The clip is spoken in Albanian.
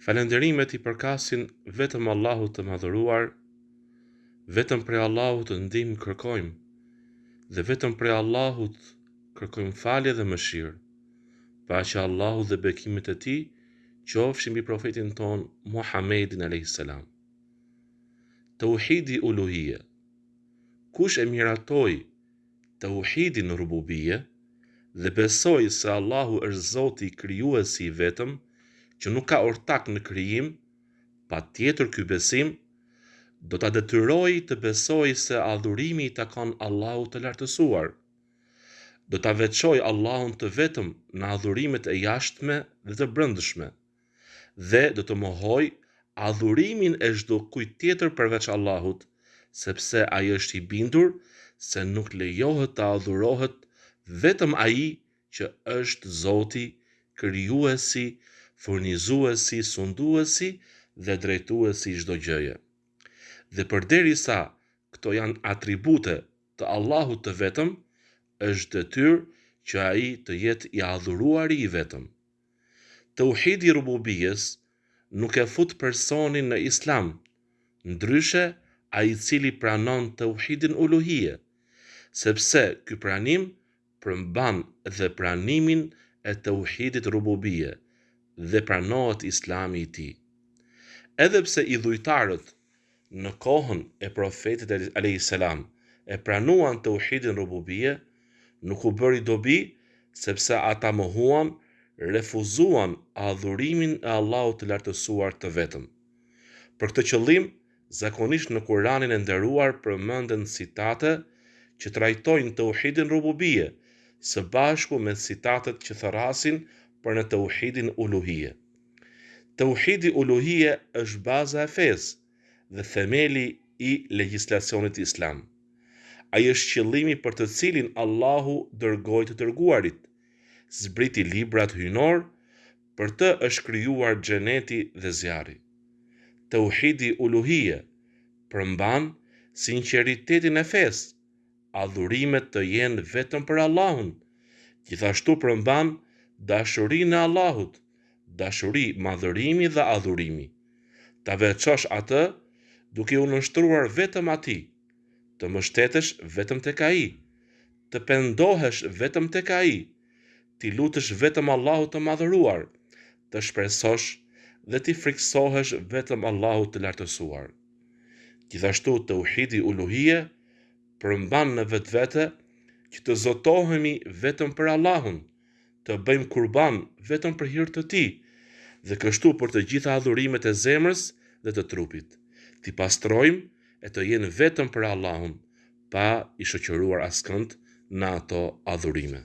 Falënderimet i përkasin vetëm Allahut të Madhëruar, vetëm prej Allahut ndihmë kërkojmë dhe vetëm prej Allahut kërkojmë falje dhe mëshirë. Paqja e Allahut dhe bekimet e Tij qofshin mbi Profetin tonë Muhamedin alejhi selam. Tauhidi Uluhije Kush e miraton Tauhidin Rububije dhe beson se Allahu është Zoti Krijuesi i vetëm që nuk ka ortak në krijim, patjetër ky besim do ta detyrojë të besojë se adhurimi i takon Allahut të Lartësuar. Do ta veçojë Allahun të vetëm në adhurimet e jashtme dhe të brendshme, dhe do të mohojë adhurimin e çdokujt tjetër përveç Allahut, sepse ai është i bindur se nuk lejohet të adhurohet vetëm Ai që është Zoti, Krijuesi, Furnizuesi, Sunduesi dhe Drejtuesi i çdo gjëje. Dhe përderisa këto janë atribute të Allahut të vetëm, është detyrë që Ai të jetë i adhuruari i vetëm. Teuhidi i Rububijes nuk e fut personin në Islam, ndryshe ai i cili pranon Teuhidin Uluhije, sepse ky pranim përmban dhe pranimin e Teuhidit Rububije dhe pranohet Islami i tij. Edhe pse idhujtarët në kohën e Profetit alejhi selam e pranuan teuhidin rububije, nuk u bëri dobi sepse ata mohuan, refuzuan adhurimin e Allahut të Lartësuar të Vetëm. Për këtë qëllim, zakonisht në Kuranin e Nderuar përmenden citate që trajtojnë teuhidin rububije, së bashku me citatet që thërrasin për në teuhidin uluhije. Teuhidi Uluhije është baza e fesë dhe themeli i legjislacionit islam. Ai është qëllimi për të cilin Allahu dërgoi të dërguarit, zbriti librat hyjnorë, për të është krijuar xheneti dhe zjarri. Teuhidi Uluhije përmban sinqeritetin e fesë, adhurimet të jenë vetëm për Allahun, gjithashtu përmban dashurinë e Allahut, Dashuri, madhërimi dhe adhurimi. Ta veçosh atë duke u nënshtruar vetëm atij, të mbështetesh vetëm tek ai, të pendohesh vetëm tek ai, t'i lutesh vetëm Allahut të Madhëruar, të shpresosh dhe t'i frikësohesh vetëm Allahut të Lartësuar. Gjithashtu teuhidi uluhije përmban në vetvete që të zotohemi vetëm për Allahun, të bëjmë kurban vetëm për hir të Tij, dhe kështu për të gjitha adhurimet e zemrës dhe të trupit, t'i pastrojmë e të jenë vetëm për Allahun, pa i shoqëruar askënd në ato adhurime.